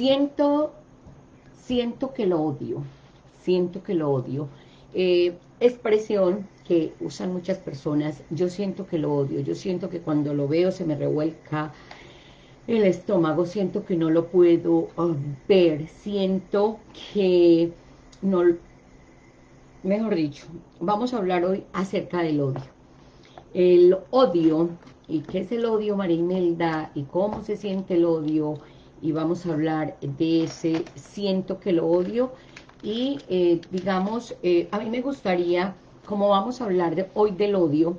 siento, siento que lo odio, siento que lo odio. Eh, expresión que usan muchas personas, yo siento que lo odio, yo siento que cuando lo veo se me revuelca el estómago, siento que no lo puedo ah, ver, siento que no, mejor dicho, vamos a hablar hoy acerca del odio. El odio, y qué es el odio, Marimelda, y cómo se siente el odio, y vamos a hablar de ese siento que lo odio, y eh, digamos, eh, a mí me gustaría, como vamos a hablar de, hoy del odio,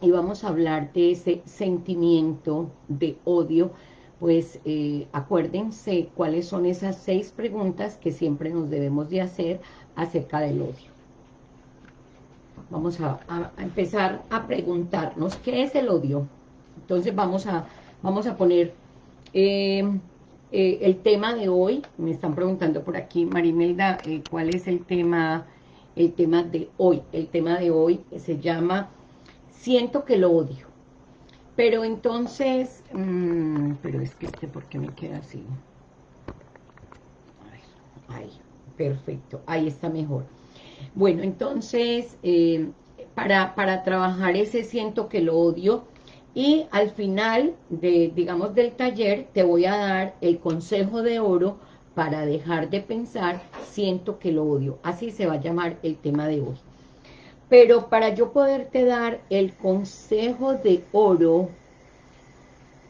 y vamos a hablar de ese sentimiento de odio, pues eh, acuérdense cuáles son esas seis preguntas que siempre nos debemos de hacer acerca del odio. Vamos a, empezar a preguntarnos qué es el odio. Entonces vamos a, vamos a poner eh, eh, el tema de hoy. Me están preguntando por aquí, Marimelda, cuál es el tema, el tema de hoy. El tema de hoy se llama Siento que lo odio. Pero entonces, mmm, pero es que este, ¿por qué me queda así? Ahí, perfecto, ahí está mejor. Bueno, entonces, eh, para, para trabajar ese siento que lo odio, y al final, de, digamos, del taller, te voy a dar el consejo de oro para dejar de pensar, siento que lo odio. Así se va a llamar el tema de hoy. Pero para yo poderte dar el consejo de oro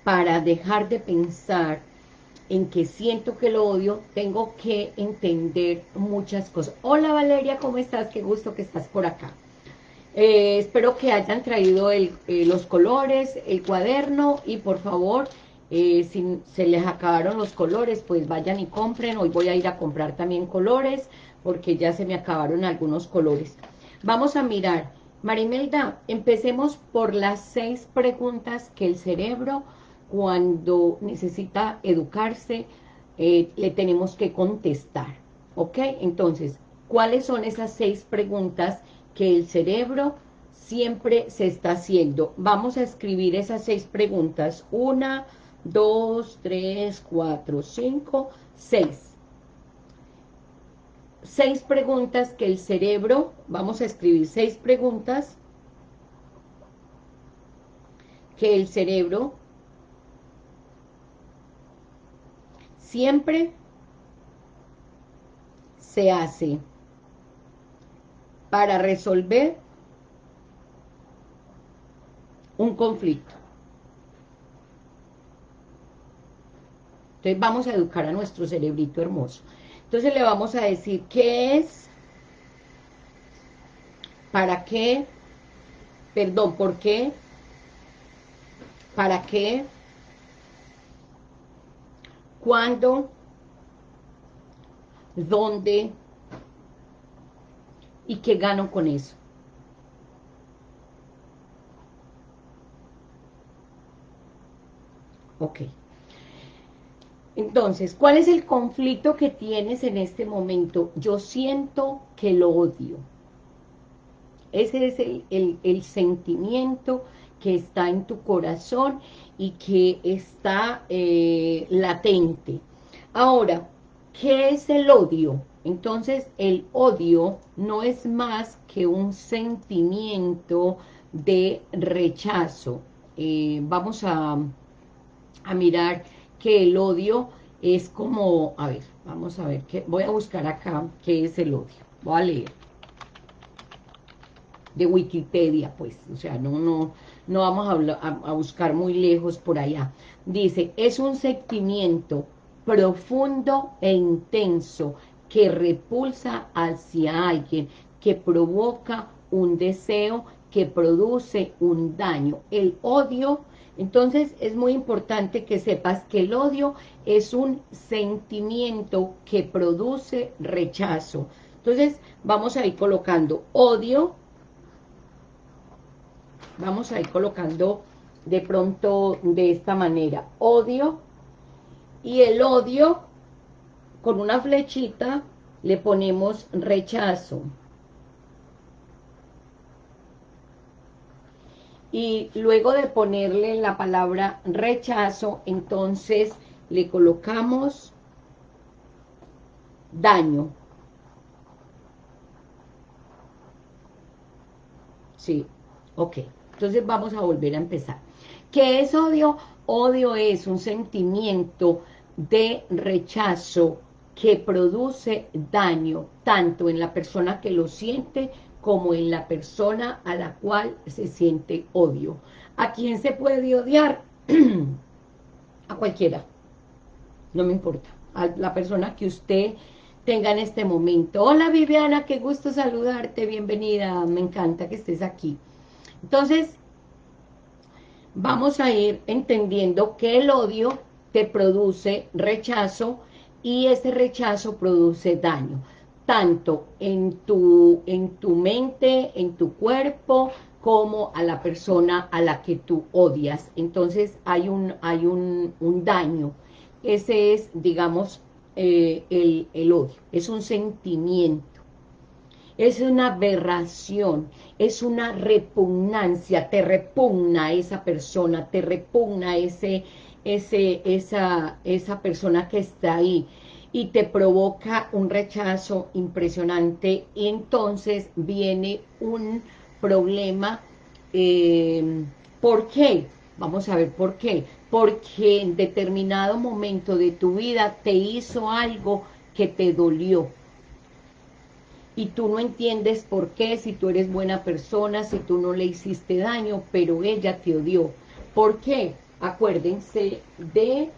para dejar de pensar en que siento que lo odio, tengo que entender muchas cosas. Hola Valeria, ¿cómo estás? Qué gusto que estás por acá. Eh, espero que hayan traído eh, los colores, el cuaderno y por favor, eh, si se les acabaron los colores, pues vayan y compren. Hoy voy a ir a comprar también colores porque ya se me acabaron algunos colores. Vamos a mirar. Marimelda, empecemos por las seis preguntas que el cerebro, cuando necesita educarse, le tenemos que contestar. ¿Ok? Entonces, ¿cuáles son esas seis preguntas que el cerebro siempre se está haciendo? Vamos a escribir esas seis preguntas. Una, dos, tres, cuatro, cinco, seis seis preguntas que el cerebro, vamos a escribir seis preguntas que el cerebro siempre se hace para resolver un conflicto. Entonces vamos a educar a nuestro cerebrito hermoso. Entonces le vamos a decir qué es, para qué, perdón, por qué, para qué, cuándo, dónde y qué gano con eso. Ok. Entonces, ¿cuál es el conflicto que tienes en este momento? Yo siento que lo odio. Ese es el, sentimiento que está en tu corazón y que está eh, latente. Ahora, ¿qué es el odio? Entonces, el odio no es más que un sentimiento de rechazo. Eh, vamos a, a mirar que el odio es como, a ver, vamos a ver, que voy a buscar acá qué es el odio. Voy a leer. De Wikipedia, pues, o sea, no, no, no vamos a, a buscar muy lejos por allá. Dice, es un sentimiento profundo e intenso que repulsa hacia alguien, que provoca un deseo, que produce un daño. El odio entonces es muy importante que sepas que el odio es un sentimiento que produce rechazo. Entonces vamos a ir colocando odio, vamos a ir colocando de pronto de esta manera, odio, y el odio con una flechita le ponemos rechazo. y luego de ponerle la palabra rechazo, entonces le colocamos daño. Sí, ok. Entonces vamos a volver a empezar. ¿Qué es odio? Odio es un sentimiento de rechazo que produce daño tanto en la persona que lo siente como en la persona a la cual se siente odio. ¿A quién se puede odiar? a cualquiera. No me importa. A la persona que usted tenga en este momento. Hola Viviana, qué gusto saludarte, bienvenida, me encanta que estés aquí. Entonces, vamos a ir entendiendo que el odio te produce rechazo y ese rechazo produce daño, tanto en tu, en tu mente, en tu cuerpo, como a la persona a la que tú odias. Entonces hay un, hay un, daño. Ese es, digamos, eh, el, el odio. Es un sentimiento. Es una aberración, es una repugnancia, te repugna esa persona, te repugna ese, ese, esa, esa persona que está ahí y te provoca un rechazo impresionante entonces viene un problema. Eh, ¿Por qué? Vamos a ver por qué. Porque en determinado momento de tu vida te hizo algo que te dolió. Y tú no entiendes por qué, si tú eres buena persona, si tú no le hiciste daño, pero ella te odió. ¿Por qué? Acuérdense de...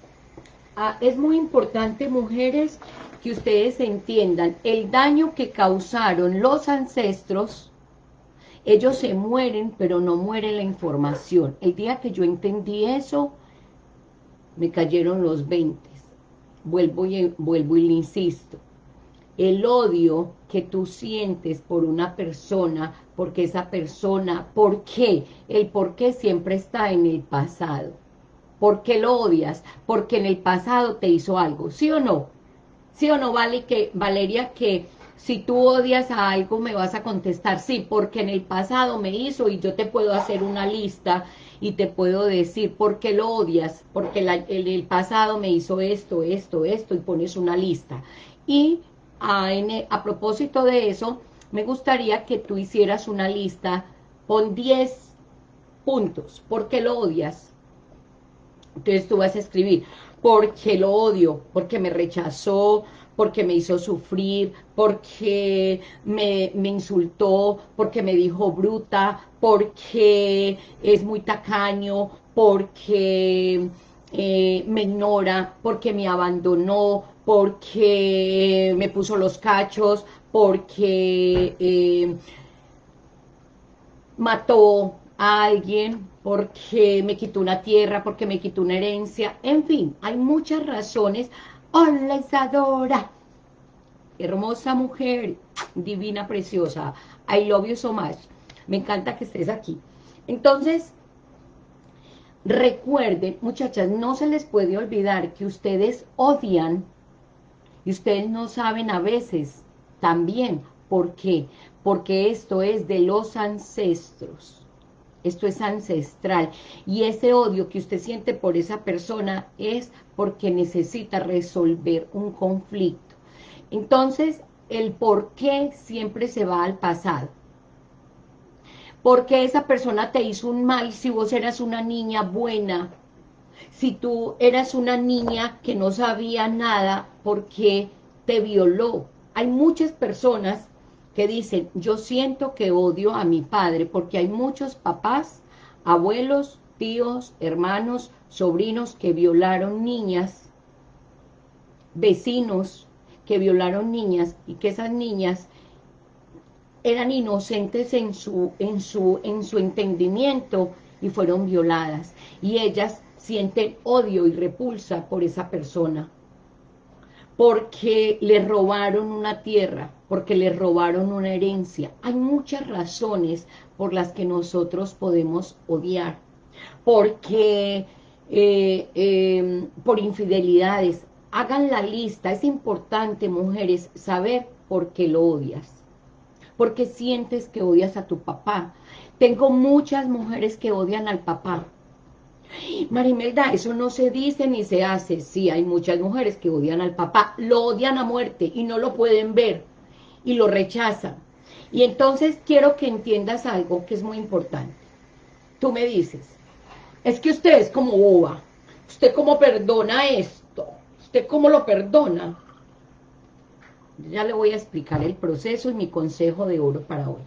Ah, es muy importante, mujeres, que ustedes entiendan el daño que causaron los ancestros, ellos se mueren, pero no muere la información. El día que yo entendí eso, me cayeron los 20. Vuelvo y, vuelvo y le insisto. El odio que tú sientes por una persona, porque esa persona, ¿por qué? El por qué siempre está en el pasado. ¿Por qué lo odias? Porque en el pasado te hizo algo, ¿sí o no? ¿Sí o no, vale que, Valeria, que si tú odias a algo me vas a contestar, sí, porque en el pasado me hizo y yo te puedo hacer una lista y te puedo decir por qué lo odias, porque en el pasado me hizo esto, esto, esto y pones una lista. Y a, a propósito de eso, me gustaría que tú hicieras una lista, con 10 puntos, ¿por qué lo odias? Entonces tú vas a escribir, porque lo odio, porque me rechazó, porque me hizo sufrir, porque me, insultó, porque me dijo bruta, porque es muy tacaño, porque eh, me ignora, porque me abandonó, porque me puso los cachos, porque eh, mató a alguien, porque me quitó una tierra, porque me quitó una herencia, en fin, hay muchas razones. Hola Isadora, hermosa mujer, divina, preciosa, I love you so much, me encanta que estés aquí. Entonces, recuerden, muchachas, no se les puede olvidar que ustedes odian y ustedes no saben a veces también por qué, porque esto es de los ancestros esto es ancestral. Y ese odio que usted siente por esa persona es porque necesita resolver un conflicto. Entonces, el por qué siempre se va al pasado. Porque esa persona te hizo un mal si vos eras una niña buena? Si tú eras una niña que no sabía nada porque te violó. Hay muchas personas que dicen, yo siento que odio a mi padre, porque hay muchos papás, abuelos, tíos, hermanos, sobrinos que violaron niñas, vecinos que violaron niñas, y que esas niñas eran inocentes en su, en su, en su entendimiento y fueron violadas. Y ellas sienten odio y repulsa por esa persona porque le robaron una tierra, porque le robaron una herencia. Hay muchas razones por las que nosotros podemos odiar, porque eh, em, por infidelidades. Hagan la lista, es importante, mujeres, saber por qué lo odias. Porque sientes que odias a tu papá. Tengo muchas mujeres que odian al papá, Marimelda, eso no se dice ni se hace. Sí, hay muchas mujeres que odian al papá, lo odian a muerte y no lo pueden ver y lo rechazan. Y entonces quiero que entiendas algo que es muy importante. Tú me dices, es que usted es como boba, usted cómo perdona esto, usted cómo lo perdona. Ya le voy a explicar el proceso y mi consejo de oro para hoy.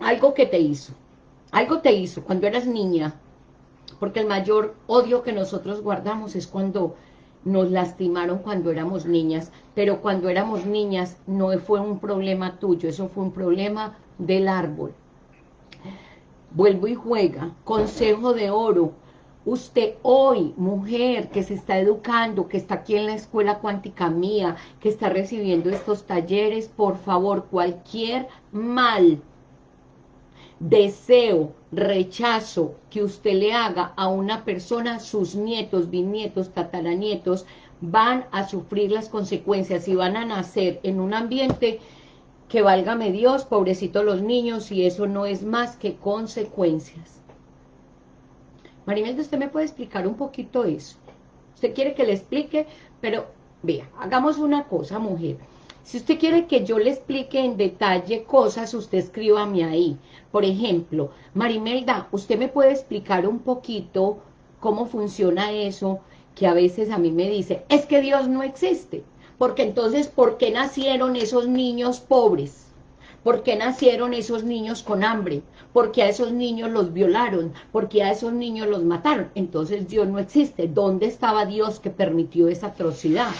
Algo que te hizo, algo te hizo cuando eras niña, porque el mayor odio que nosotros guardamos es cuando nos lastimaron cuando éramos niñas, pero cuando éramos niñas no fue un problema tuyo, eso fue un problema del árbol. Vuelvo y juega, consejo de oro, usted hoy, mujer que se está educando, que está aquí en la escuela cuántica mía, que está recibiendo estos talleres, por favor, cualquier mal deseo, rechazo que usted le haga a una persona, sus nietos, bisnietos, tataranietos, van a sufrir las consecuencias y van a nacer en un ambiente que válgame Dios, pobrecitos los niños, y eso no es más que consecuencias. Marimelda, ¿usted me puede explicar un poquito eso? ¿Usted quiere que le explique? Pero, vea, hagamos una cosa, mujer. Si usted quiere que yo le explique en detalle cosas, usted escríbame ahí. Por ejemplo, Marimelda, ¿usted me puede explicar un poquito cómo funciona eso? Que a veces a mí me dice, es que Dios no existe. Porque entonces, ¿por qué nacieron esos niños pobres? ¿Por qué nacieron esos niños con hambre? ¿Por qué a esos niños los violaron? ¿Por qué a esos niños los mataron? Entonces Dios no existe. ¿Dónde estaba Dios que permitió esa atrocidad?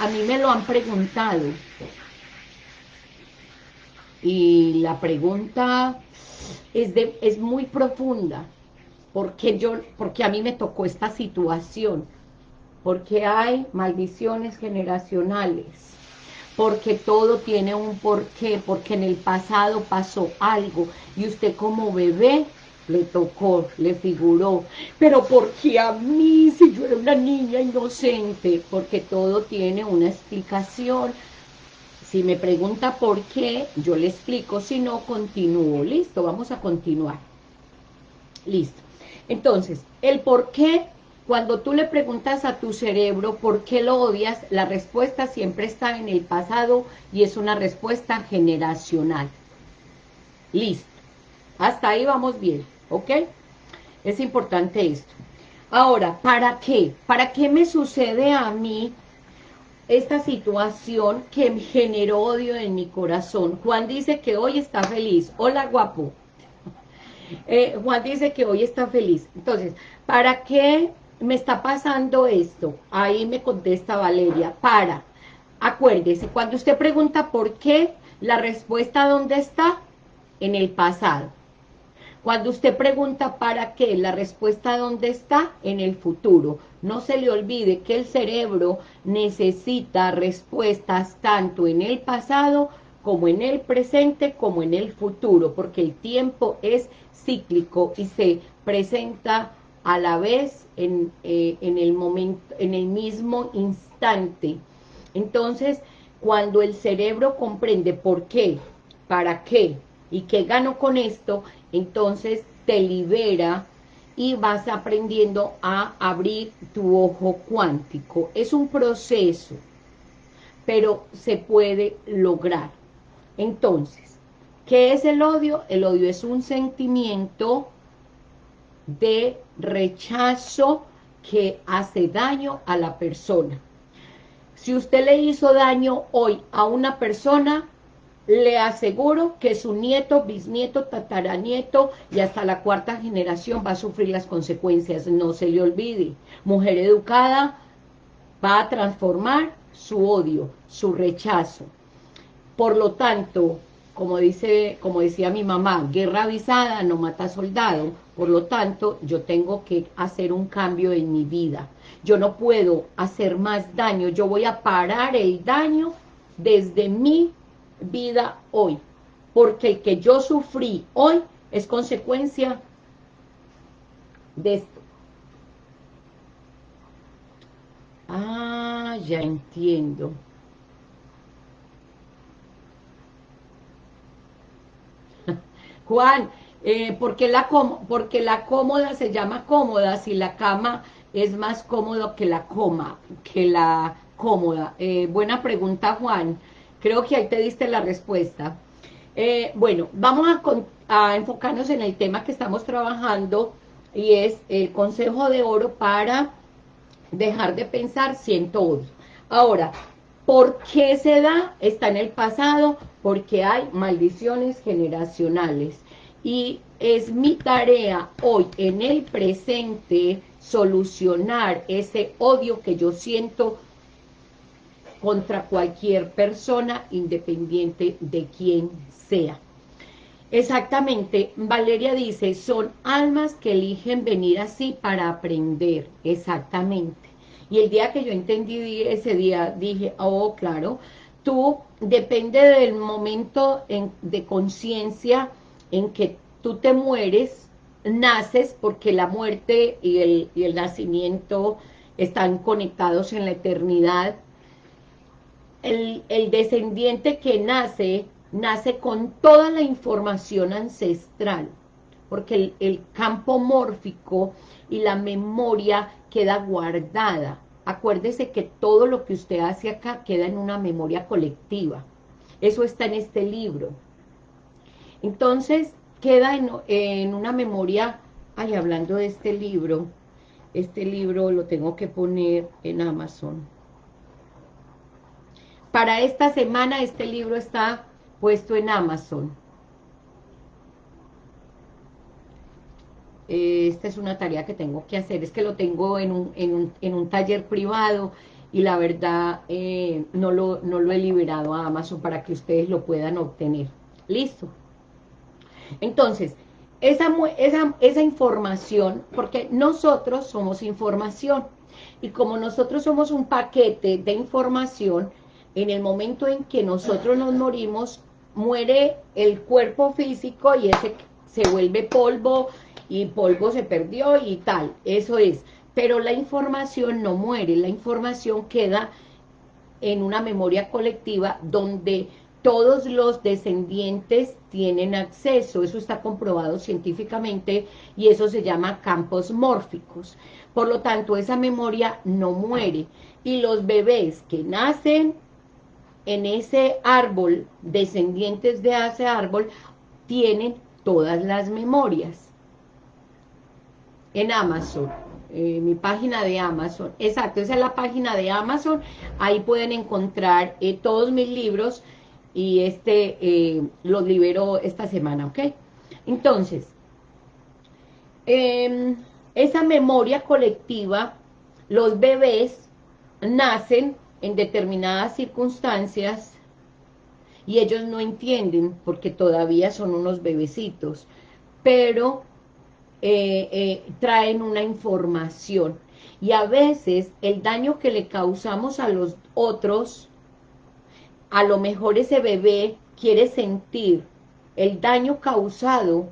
A mí me lo han preguntado. Y la pregunta es, de, es muy profunda. Porque, yo, porque a mí me tocó esta situación. Porque hay maldiciones generacionales. Porque todo tiene un porqué. Porque en el pasado pasó algo. Y usted como bebé le tocó, le figuró, pero ¿por qué a mí si yo era una niña inocente? Porque todo tiene una explicación. Si me pregunta por qué, yo le explico, si no, continúo. Listo, vamos a continuar. Listo. Entonces, el por qué, cuando tú le preguntas a tu cerebro por qué lo odias, la respuesta siempre está en el pasado y es una respuesta generacional. Listo. Hasta ahí vamos bien. ¿Ok? Es importante esto. Ahora, ¿para qué? ¿Para qué me sucede a mí esta situación que generó odio en mi corazón? Juan dice que hoy está feliz. Hola, guapo. Eh, Juan dice que hoy está feliz. Entonces, ¿para qué me está pasando esto? Ahí me contesta Valeria. Para. Acuérdese, cuando usted pregunta por qué, la respuesta ¿dónde está? En el pasado. Cuando usted pregunta para qué, la respuesta ¿dónde está? En el futuro. No se le olvide que el cerebro necesita respuestas tanto en el pasado como en el presente como en el futuro, porque el tiempo es cíclico y se presenta a la vez en, eh, en el momento, en el mismo instante. Entonces, cuando el cerebro comprende por qué, para qué y qué gano con esto, entonces te libera y vas aprendiendo a abrir tu ojo cuántico. Es un proceso, pero se puede lograr. Entonces, ¿qué es el odio? El odio es un sentimiento de rechazo que hace daño a la persona. Si usted le hizo daño hoy a una persona, le aseguro que su nieto, bisnieto, tataranieto y hasta la cuarta generación va a sufrir las consecuencias. No se le olvide. Mujer educada va a transformar su odio, su rechazo. Por lo tanto, como, dice, como decía mi mamá, guerra avisada no mata soldado. Por lo tanto, yo tengo que hacer un cambio en mi vida. Yo no puedo hacer más daño. Yo voy a parar el daño desde mi vida hoy, porque el que yo sufrí hoy es consecuencia de esto. Ah, ya entiendo. Juan, eh, ¿por, qué la porque la cómoda se llama cómoda si la cama es más cómodo que la coma, que la cómoda? Eh, buena pregunta, Juan. Creo que ahí te diste la respuesta. Eh, bueno, vamos a, enfocarnos en el tema que estamos trabajando y es el consejo de oro para dejar de pensar siento odio. Ahora, ¿por qué se da? Está en el pasado, porque hay maldiciones generacionales. Y es mi tarea hoy, en el presente, solucionar ese odio que yo siento contra cualquier persona, independiente de quién sea. Exactamente, Valeria dice, son almas que eligen venir así para aprender, exactamente. Y el día que yo entendí ese día, dije, oh, claro, tú, depende del momento de conciencia en que tú te mueres, naces, porque la muerte y el, nacimiento están conectados en la eternidad, el, descendiente que nace, nace con toda la información ancestral, porque el, campo mórfico y la memoria queda guardada. Acuérdese que todo lo que usted hace acá queda en una memoria colectiva. Eso está en este libro. Entonces, queda en, en una memoria, ay, hablando de este libro, este libro lo tengo que poner en Amazon. Para esta semana este libro está puesto en Amazon. Esta es una tarea que tengo que hacer, es que lo tengo en un, en un, taller privado y la verdad eh, no, lo, no lo he liberado a Amazon para que ustedes lo puedan obtener. Listo. Entonces, esa, esa, esa información, porque nosotros somos información, y como nosotros somos un paquete de información, en el momento en que nosotros nos morimos, muere el cuerpo físico y ese se vuelve polvo y polvo se perdió y tal, eso es. Pero la información no muere, la información queda en una memoria colectiva donde todos los descendientes tienen acceso, eso está comprobado científicamente y eso se llama campos mórficos. Por lo tanto, esa memoria no muere y los bebés que nacen en ese árbol, descendientes de ese árbol, tienen todas las memorias. En Amazon, eh, mi página de Amazon, exacto, esa es la página de Amazon, ahí pueden encontrar eh, todos mis libros y este eh, los libero esta semana, ¿ok? Entonces, em, esa memoria colectiva, los bebés nacen en determinadas circunstancias y ellos no entienden porque todavía son unos bebecitos, pero eh, eh, traen una información. Y a veces el daño que le causamos a los otros, a lo mejor ese bebé quiere sentir el daño causado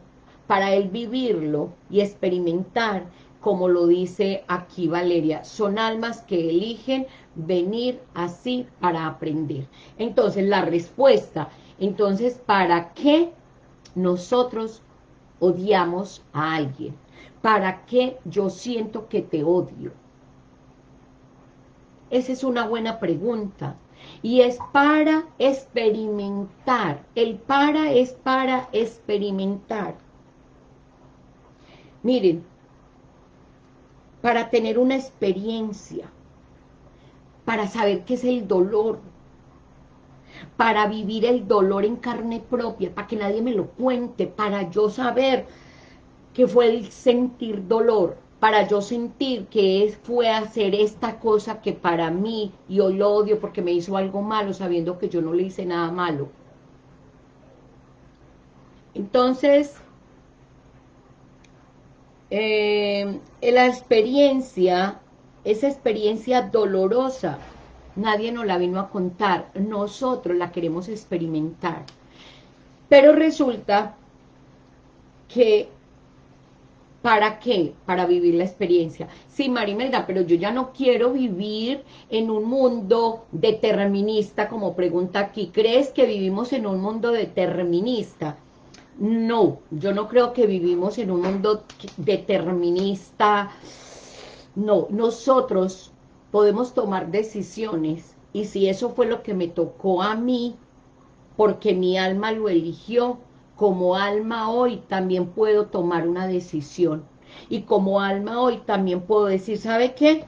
para él vivirlo y experimentar, como lo dice aquí Valeria, son almas que eligen venir así para aprender. Entonces, la respuesta, entonces, ¿para qué nosotros odiamos a alguien? ¿Para qué yo siento que te odio? Esa es una buena pregunta. Y es para experimentar. El para es para experimentar. Miren, para tener una experiencia para saber qué es el dolor, para vivir el dolor en carne propia, para que nadie me lo cuente, para yo saber qué fue el sentir dolor, para yo sentir que fue hacer esta cosa que para mí, yo lo odio porque me hizo algo malo, sabiendo que yo no le hice nada malo. Entonces, eh, la experiencia esa experiencia dolorosa, nadie nos la vino a contar, nosotros la queremos experimentar. Pero resulta que, ¿para qué? Para vivir la experiencia. Sí, Marimelda, pero yo ya no quiero vivir en un mundo determinista, como pregunta aquí. ¿Crees que vivimos en un mundo determinista? No, yo no creo que vivimos en un mundo determinista. No, nosotros podemos tomar decisiones y si eso fue lo que me tocó a mí, porque mi alma lo eligió, como alma hoy también puedo tomar una decisión. Y como alma hoy también puedo decir, ¿sabe qué?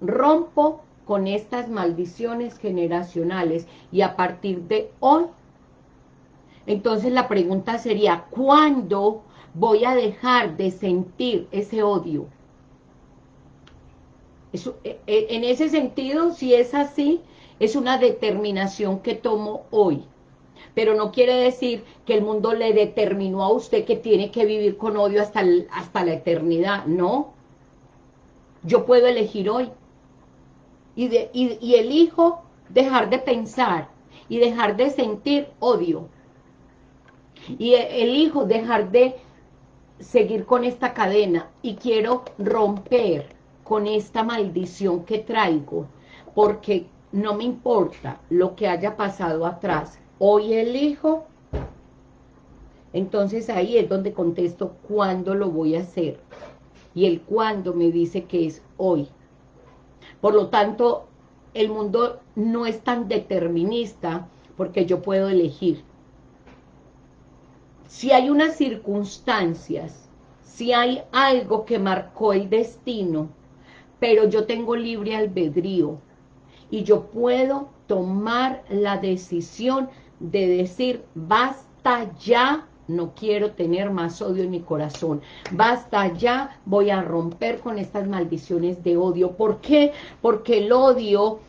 Rompo con estas maldiciones generacionales y a partir de hoy entonces la pregunta sería, ¿cuándo voy a dejar de sentir ese odio? E, e, en ese sentido, si es así, es una determinación que tomo hoy. Pero no quiere decir que el mundo le determinó a usted que tiene que vivir con odio hasta, hasta la eternidad. No. Yo puedo elegir hoy. Y, y elijo dejar de pensar y dejar de sentir odio y elijo dejar de seguir con esta cadena y quiero romper con esta maldición que traigo, porque no me importa lo que haya pasado atrás. Hoy elijo, entonces ahí es donde contesto cuándo lo voy a hacer. Y el cuándo me dice que es hoy. Por lo tanto, el mundo no es tan determinista porque yo puedo elegir si hay unas circunstancias, si hay algo que marcó el destino, pero yo tengo libre albedrío y yo puedo tomar la decisión de decir, basta ya, no quiero tener más odio en mi corazón, basta ya, voy a romper con estas maldiciones de odio. ¿Por qué? Porque el odio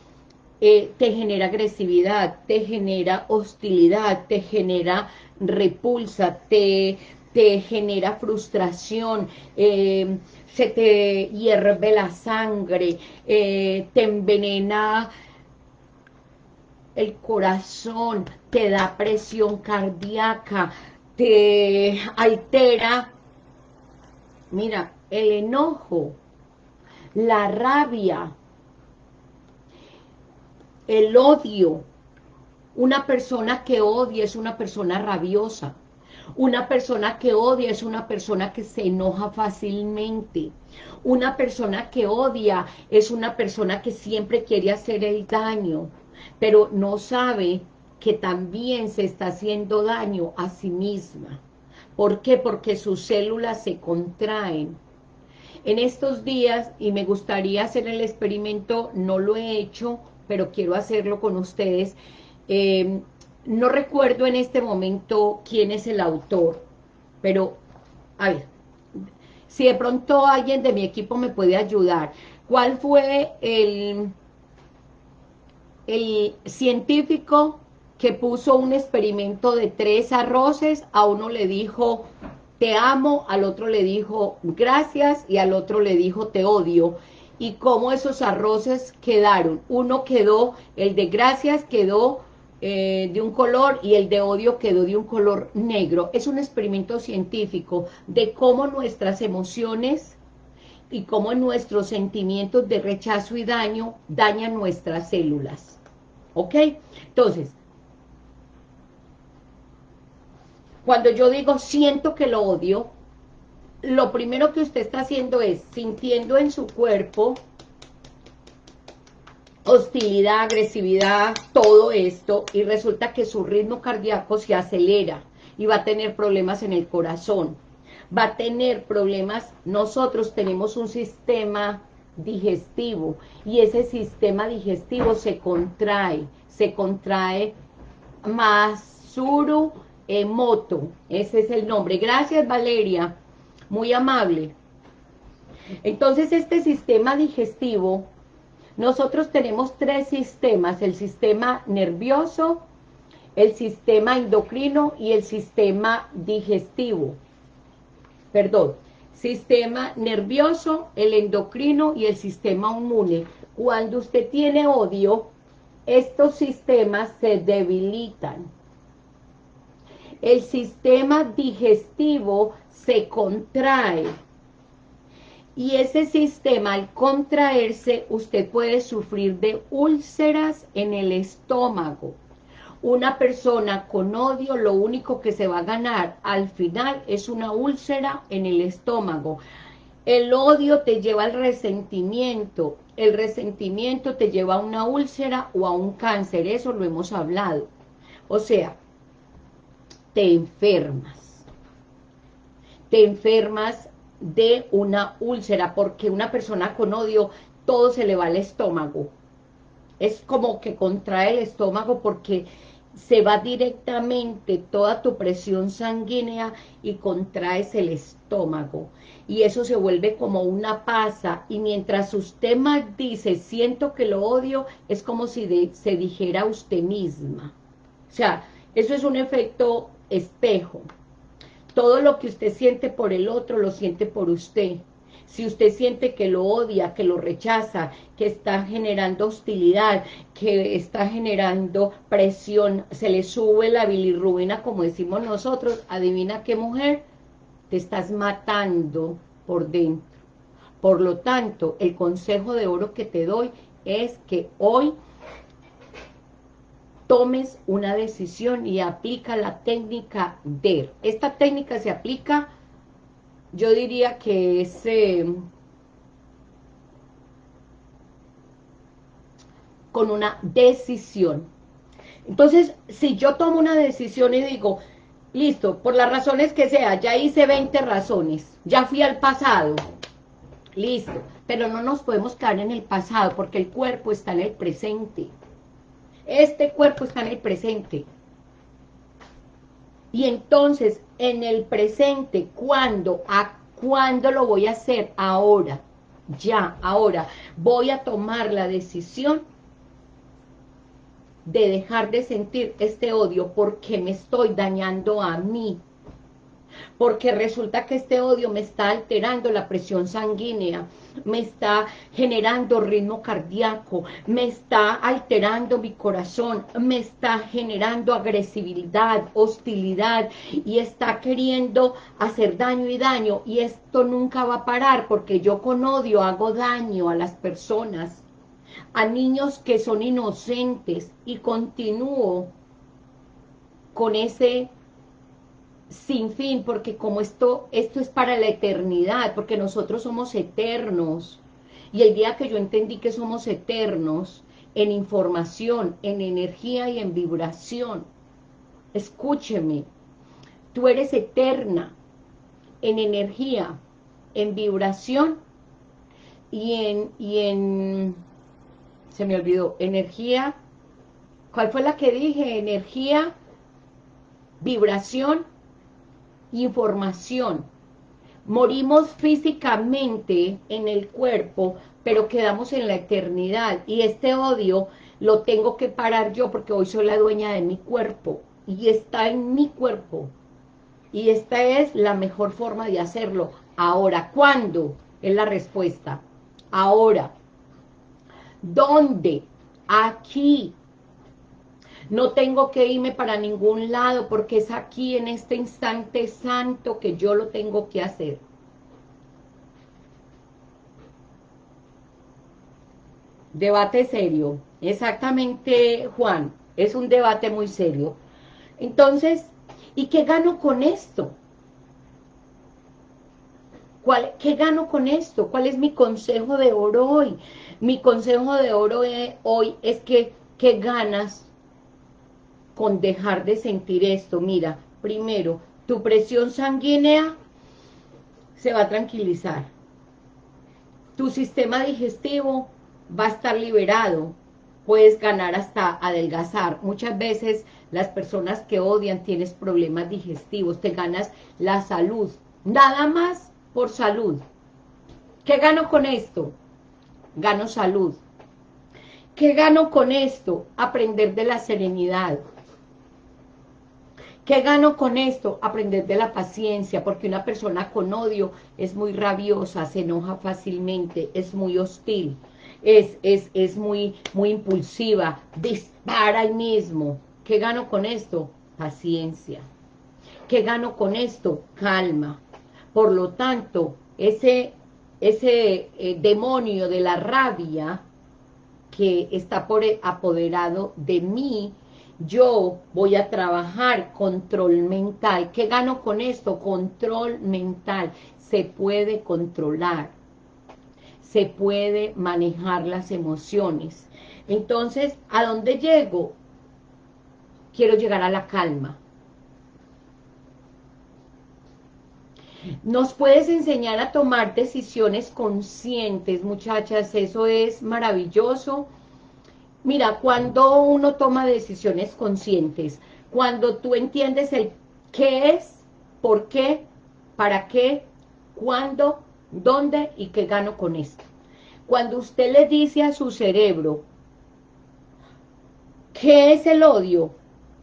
eh, te genera agresividad, te genera hostilidad, te genera repulsa, te, te genera frustración, eh, se te hierve la sangre, eh, te envenena el corazón, te da presión cardíaca, te altera, mira, el enojo, la rabia, el odio. Una persona que odia es una persona rabiosa. Una persona que odia es una persona que se enoja fácilmente. Una persona que odia es una persona que siempre quiere hacer el daño, pero no sabe que también se está haciendo daño a sí misma. ¿Por qué? Porque sus células se contraen. En estos días, y me gustaría hacer el experimento, no lo he hecho, pero quiero hacerlo con ustedes. Eh, no recuerdo en este momento quién es el autor, pero, a ver, si de pronto alguien de mi equipo me puede ayudar. ¿Cuál fue el, el científico que puso un experimento de tres arroces? A uno le dijo, te amo, al otro le dijo, gracias, y al otro le dijo, te odio y cómo esos arroces quedaron. Uno quedó, el de gracias quedó eh, de un color y el de odio quedó de un color negro. Es un experimento científico de cómo nuestras emociones y cómo nuestros sentimientos de rechazo y daño dañan nuestras células. ¿Ok? Entonces, cuando yo digo siento que lo odio, lo primero que usted está haciendo es sintiendo en su cuerpo hostilidad, agresividad, todo esto, y resulta que su ritmo cardíaco se acelera y va a tener problemas en el corazón, va a tener problemas, nosotros tenemos un sistema digestivo, y ese sistema digestivo se contrae, se contrae más suru emoto, ese es el nombre, gracias Valeria, muy amable. Entonces este sistema digestivo, nosotros tenemos tres sistemas, el sistema nervioso, el sistema endocrino y el sistema digestivo. Perdón, sistema nervioso, el endocrino y el sistema inmune. Cuando usted tiene odio, estos sistemas se debilitan. El sistema digestivo se contrae. Y ese sistema, al contraerse, usted puede sufrir de úlceras en el estómago. Una persona con odio lo único que se va a ganar al final es una úlcera en el estómago. El odio te lleva al resentimiento, el resentimiento te lleva a una úlcera o a un cáncer, eso lo hemos hablado. O sea, te enfermas. Te enfermas de una úlcera, porque una persona con odio, todo se le va al estómago. Es como que contrae el estómago porque se va directamente toda tu presión sanguínea y contraes el estómago. Y eso se vuelve como una pasa. Y mientras usted más dice, siento que lo odio, es como si se dijera usted misma. O sea, eso es un efecto espejo. Todo lo que usted siente por el otro, lo siente por usted. Si usted siente que lo odia, que lo rechaza, que está generando hostilidad, que está generando presión, se le sube la bilirrubina, como decimos nosotros, adivina qué mujer, te estás matando por dentro. Por lo tanto, el consejo de oro que te doy es que hoy tomes una decisión y aplica la técnica DER. Esta técnica se aplica yo diría que es... Eh, con una decisión. Entonces, si yo tomo una decisión y digo, listo, por las razones que sea, ya hice 20 razones, ya fui al pasado, listo, pero no nos podemos quedar en el pasado porque el cuerpo está en el presente. Este cuerpo está en el presente. Y entonces, en el presente, ¿cuándo? ¿A cuándo lo voy a hacer? Ahora, ya, ahora. Voy a tomar la decisión de dejar de sentir este odio porque me estoy dañando a mí, porque resulta que este odio me está alterando la presión sanguínea, me está generando ritmo cardíaco, me está alterando mi corazón, me está generando agresividad, hostilidad y está queriendo hacer daño y daño. Y esto nunca va a parar porque yo con odio hago daño a las personas, a niños que son inocentes. Y continúo con ese sin fin, porque como esto, esto es para la eternidad, porque nosotros somos eternos, y el día que yo entendí que somos eternos, en información, en energía y en vibración, escúcheme, tú eres eterna, en energía, en vibración, y en, y en, se me olvidó, energía, ¿cuál fue la que dije? Energía, vibración información. Morimos físicamente en el cuerpo, pero quedamos en la eternidad. Y este odio lo tengo que parar yo porque hoy soy la dueña de mi cuerpo. Y está en mi cuerpo. Y esta es la mejor forma de hacerlo. Ahora, ¿cuándo? Es la respuesta. Ahora. ¿Dónde? Aquí. No tengo que irme para ningún lado porque es aquí en este instante santo que yo lo tengo que hacer. Debate serio. Exactamente, Juan. Es un debate muy serio. Entonces, ¿y qué gano con esto? ¿Cuál, ¿Qué gano con esto? ¿Cuál es mi consejo de oro hoy? Mi consejo de oro hoy es que, ¿qué ganas con dejar de sentir esto. Mira, primero, tu presión sanguínea se va a tranquilizar. Tu sistema digestivo va a estar liberado. Puedes ganar hasta adelgazar. Muchas veces las personas que odian tienes problemas digestivos. Te ganas la salud. Nada más por salud. ¿Qué gano con esto? Gano salud. ¿Qué gano con esto? Aprender de la serenidad. ¿Qué gano con esto? Aprender de la paciencia, porque una persona con odio es muy rabiosa, se enoja fácilmente, es muy hostil, es, es, es muy, muy impulsiva, dispara al mismo. ¿Qué gano con esto? Paciencia. ¿Qué gano con esto? Calma. Por lo tanto, ese, ese eh, demonio de la rabia que está por apoderado de mí, yo voy a trabajar control mental. ¿Qué gano con esto? Control mental. Se puede controlar. Se puede manejar las emociones. Entonces, ¿a dónde llego? Quiero llegar a la calma. Nos puedes enseñar a tomar decisiones conscientes, muchachas, eso es maravilloso. Mira, cuando uno toma decisiones conscientes, cuando tú entiendes el qué es, por qué, para qué, cuándo, dónde y qué gano con esto. Cuando usted le dice a su cerebro, ¿qué es el odio?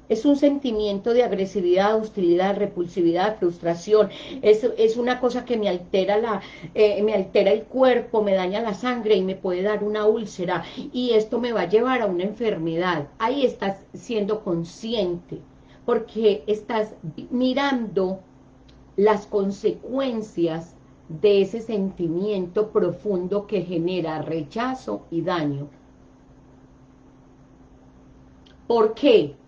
Es un sentimiento de agresividad, hostilidad, repulsividad, frustración, es, es una cosa que me altera, la, eh, me altera el cuerpo, me daña la sangre y me puede dar una úlcera y esto me va a llevar a una enfermedad. Ahí estás siendo consciente porque estás mirando las consecuencias de ese sentimiento profundo que genera rechazo y daño. ¿Por qué?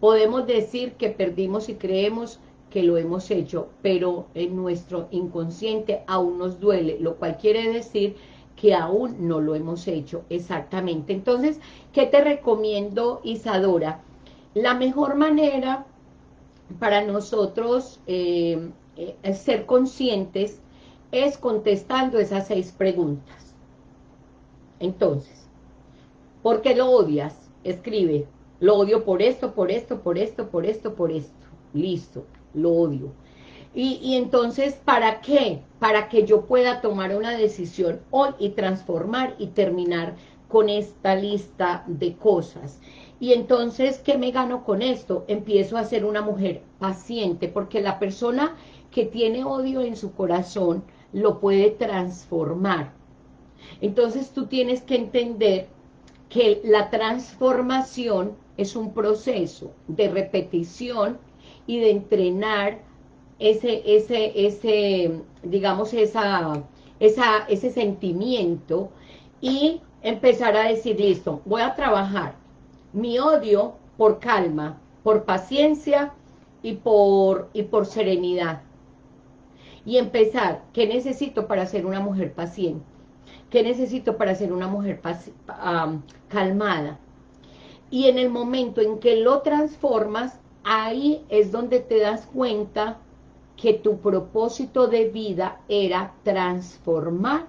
Podemos decir que perdimos y creemos que lo hemos hecho, pero en nuestro inconsciente aún nos duele, lo cual quiere decir que aún no lo hemos hecho exactamente. Entonces, ¿qué te recomiendo, Isadora? La mejor manera para nosotros eh, eh, ser conscientes es contestando esas seis preguntas. Entonces, ¿por qué lo odias? Escribe, lo odio por esto, por esto, por esto, por esto, por esto. Listo, lo odio. Y, entonces, ¿para qué? Para que yo pueda tomar una decisión hoy y transformar y terminar con esta lista de cosas. Y entonces, ¿qué me gano con esto? Empiezo a ser una mujer paciente, porque la persona que tiene odio en su corazón lo puede transformar. Entonces tú tienes que entender que la transformación es un proceso de repetición y de entrenar ese, ese, ese digamos, esa, esa, ese sentimiento y empezar a decir, listo, voy a trabajar mi odio por calma, por paciencia y por, y por serenidad. Y empezar, ¿qué necesito para ser una mujer paciente? ¿Qué necesito para ser una mujer calmada? y en el momento en que lo transformas, ahí es donde te das cuenta que tu propósito de vida era transformar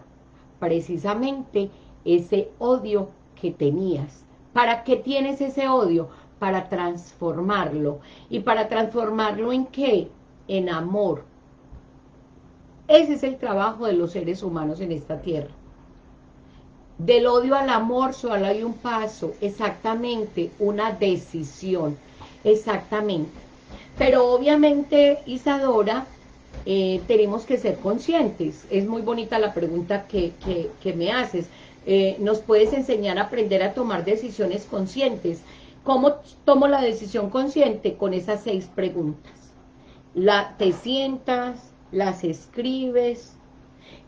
precisamente ese odio que tenías. ¿Para qué tienes ese odio? Para transformarlo. ¿Y para transformarlo en qué? En amor. Ese es el trabajo de los seres humanos en esta tierra. Del odio al amor solo hay un paso, exactamente, una decisión, exactamente. Pero obviamente, Isadora, eh, tenemos que ser conscientes. Es muy bonita la pregunta que, me haces. Eh, ¿Nos puedes enseñar a aprender a tomar decisiones conscientes? ¿Cómo tomo la decisión consciente? Con esas seis preguntas. La, te sientas, las escribes,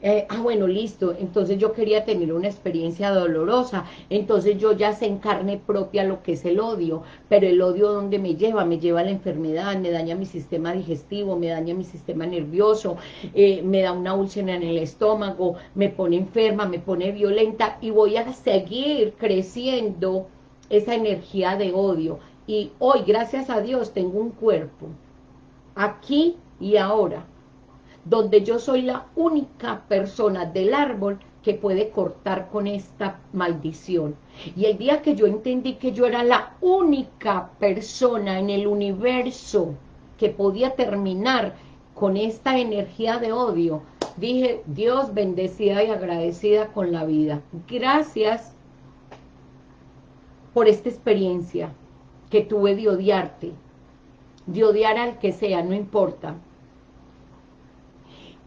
eh, ah, bueno, listo, entonces yo quería tener una experiencia dolorosa, entonces yo ya sé en carne propia lo que es el odio, pero el odio ¿dónde me lleva? Me lleva a la enfermedad, me daña mi sistema digestivo, me daña mi sistema nervioso, eh, me da una úlcera en el estómago, me pone enferma, me pone violenta y voy a seguir creciendo esa energía de odio. Y hoy, gracias a Dios, tengo un cuerpo, aquí y ahora, donde yo soy la única persona del árbol que puede cortar con esta maldición. Y el día que yo entendí que yo era la única persona en el universo que podía terminar con esta energía de odio, dije, Dios bendecida y agradecida con la vida. Gracias por esta experiencia que tuve de odiarte, de odiar al que sea, no importa,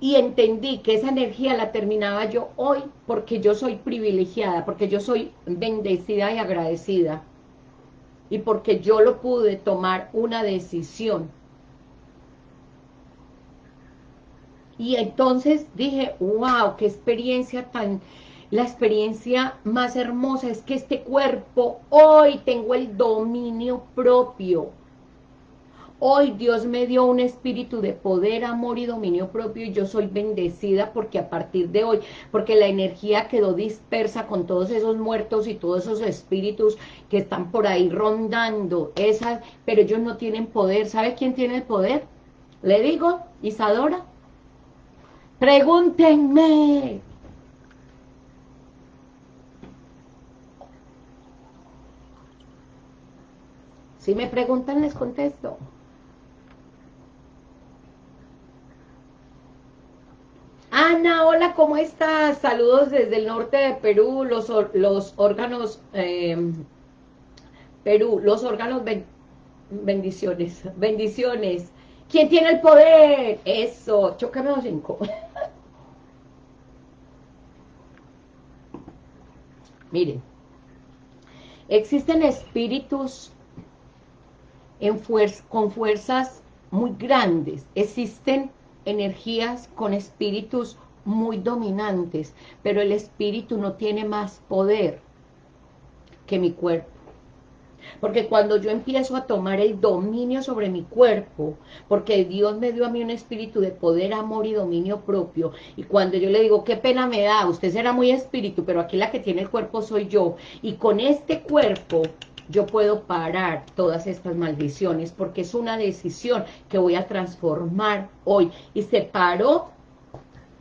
y entendí que esa energía la terminaba yo hoy porque yo soy privilegiada, porque yo soy bendecida y agradecida y porque yo lo pude tomar una decisión. Y entonces dije, wow, qué experiencia tan la experiencia más hermosa es que este cuerpo, hoy tengo el dominio propio. Hoy Dios me dio un espíritu de poder, amor y dominio propio y yo soy bendecida porque a partir de hoy, porque la energía quedó dispersa con todos esos muertos y todos esos espíritus que están por ahí rondando, esas, pero ellos no tienen poder. ¿Sabe quién tiene el poder? Le digo, Isadora, pregúntenme. Si me preguntan, les contesto. Ana, hola, ¿cómo estás? Saludos desde el norte de Perú, los, los órganos, em, Perú, los órganos, bendiciones, bendiciones. ¿Quién tiene el poder? Eso, chócame los cinco. Miren, existen espíritus con fuerzas muy grandes, existen energías con espíritus muy dominantes, pero el espíritu no tiene más poder que mi cuerpo. Porque cuando yo empiezo a tomar el dominio sobre mi cuerpo, porque Dios me dio a mí un espíritu de poder, amor y dominio propio, y cuando yo le digo, qué pena me da, usted será muy espíritu, pero aquí la que tiene el cuerpo soy yo, y con este cuerpo yo puedo parar todas estas maldiciones porque es una decisión que voy a transformar hoy. Y separo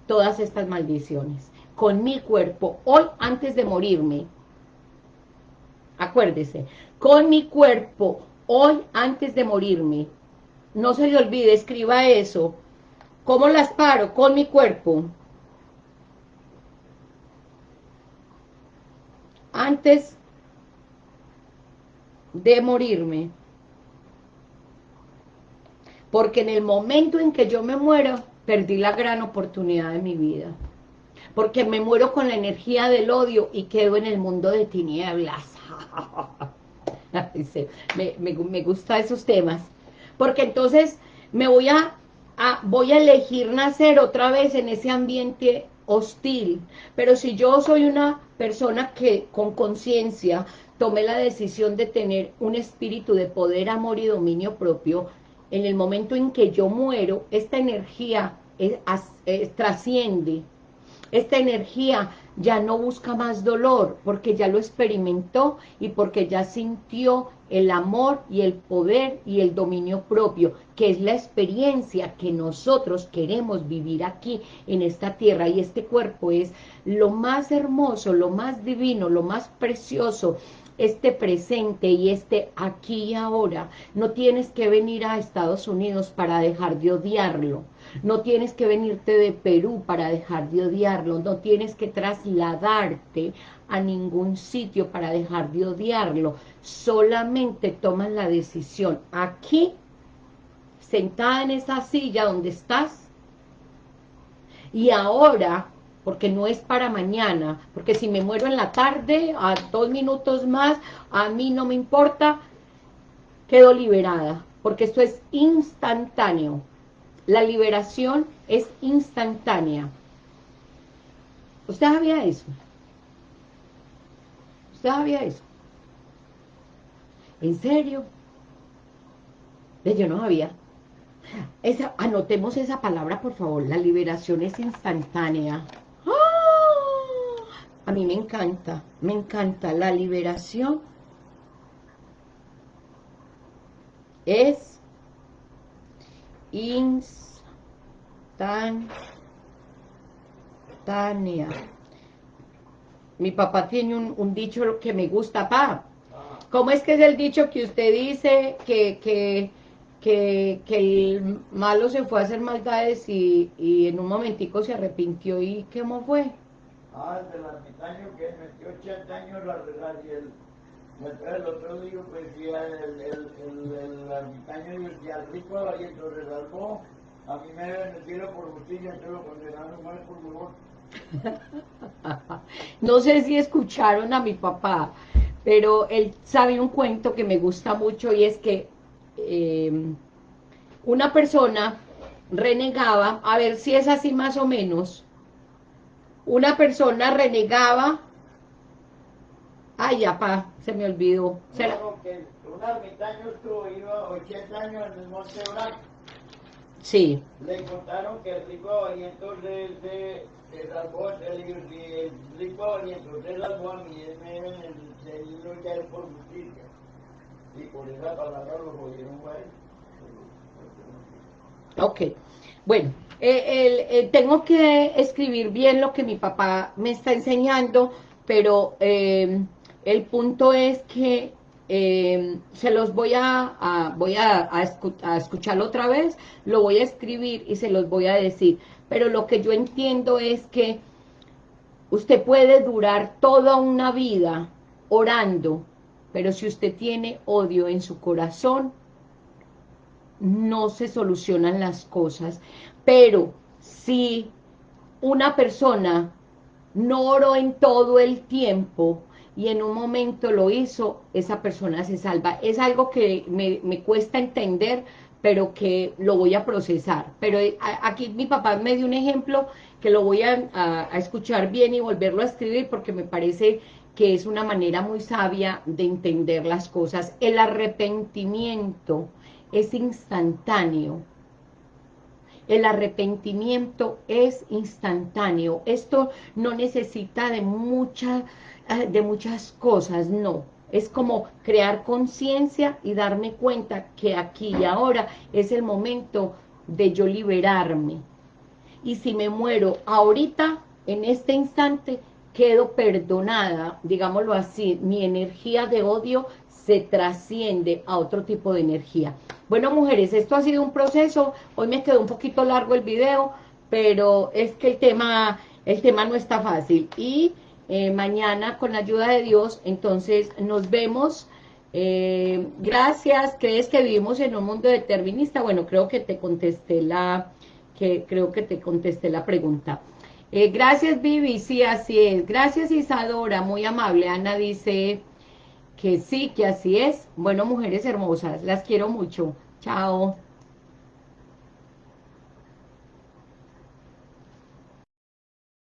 todas estas maldiciones con mi cuerpo hoy antes de morirme. Acuérdese con mi cuerpo hoy antes de morirme. No se le olvide, escriba eso. ¿cómo las paro? con mi cuerpo. Antes de morirme. Porque en el momento en que yo me muero, perdí la gran oportunidad de mi vida. Porque me muero con la energía del odio y quedo en el mundo de tinieblas. me, me, gustan esos temas. Porque entonces me voy a, a, voy a elegir nacer otra vez en ese ambiente hostil. Pero si yo soy una persona que con conciencia tomé la decisión de tener un espíritu de poder, amor y dominio propio, en el momento en que yo muero, esta energía trasciende, esta energía ya no busca más dolor, porque ya lo experimentó y porque ya sintió el amor y el poder y el dominio propio, que es la experiencia que nosotros queremos vivir aquí en esta tierra, y este cuerpo es lo más hermoso, lo más divino, lo más precioso, este presente y este aquí y ahora, no tienes que venir a Estados Unidos para dejar de odiarlo, no tienes que venirte de Perú para dejar de odiarlo, no tienes que trasladarte a ningún sitio para dejar de odiarlo, solamente tomas la decisión aquí, sentada en esa silla donde estás, y ahora porque no es para mañana, porque si me muero en la tarde, a dos minutos más, a mí no me importa, quedo liberada, porque esto es instantáneo. La liberación es instantánea. ¿Usted sabía eso? ¿Usted sabía eso? ¿En serio? Yo no sabía. Anotemos esa palabra, por favor. La liberación es instantánea. A mí me encanta, me encanta la liberación. Es instantánea. Mi papá tiene un, dicho que me gusta, pa. ¿Cómo es que es el dicho que usted dice que, que, que, el malo se fue a hacer maldades y, y en un momentico se arrepintió y ¿cómo fue? Ah, el del ermitaño que metió 80 años la regal y el, el, otro día pues el, el, el, el ermitaño al rico y lo resalvó, a mí me decirlo por justicia, entonces lo condenaron mal por favor. no sé si escucharon a mi papá, pero él sabe un cuento que me gusta mucho y es que eh, una persona renegaba, a ver si es así más o menos, una persona renegaba, ay, ya, pa, se me olvidó. ¿Será? No, que un ermitaño estuvo, iba 80 años en el Monte Blanco. Sí, Le contaron que el rico y entonces se, se salvó, el, el rico y entonces se salvó a mí, él me el luchar por justicia. Y por esa palabra lo jodieron él. ok. Bueno, eh, eh, tengo que escribir bien lo que mi papá me está enseñando, pero eh, el punto es que se los voy a, a- voy a, a escu- a escucharlo otra vez, lo voy a escribir y se los voy a decir. Pero lo que yo entiendo es que usted puede durar toda una vida orando, pero si usted tiene odio en su corazón, no se solucionan las cosas. Pero si una persona no oró en todo el tiempo y en un momento lo hizo, esa persona se salva. Es algo que me, me cuesta entender, pero que lo voy a procesar. Pero eh, aquí mi papá me dio un ejemplo que lo voy a escuchar bien y volverlo a escribir porque me parece que es una manera muy sabia de entender las cosas. El arrepentimiento es instantáneo. El arrepentimiento es instantáneo. Esto no necesita de, mucha, eh, de muchas cosas, no. Es como crear conciencia y darme cuenta que aquí y ahora es el momento de yo liberarme. Y si me muero ahorita, en este instante, quedo perdonada, digámoslo así, mi energía de odio se trasciende a otro tipo de energía. Bueno, mujeres, esto ha sido un proceso, hoy me quedó un poquito largo el video, pero es que el tema, el tema no está fácil. Y eh, mañana, con la ayuda de Dios, entonces nos vemos. Eh, gracias, ¿crees que vivimos en un mundo determinista? Bueno, creo que te contesté la, que creo que te contesté la pregunta. Eh, gracias, Vivi, sí, así es. Gracias, Isadora, muy amable. Ana dice que sí, que así es. Bueno, mujeres hermosas, las quiero mucho. Chao.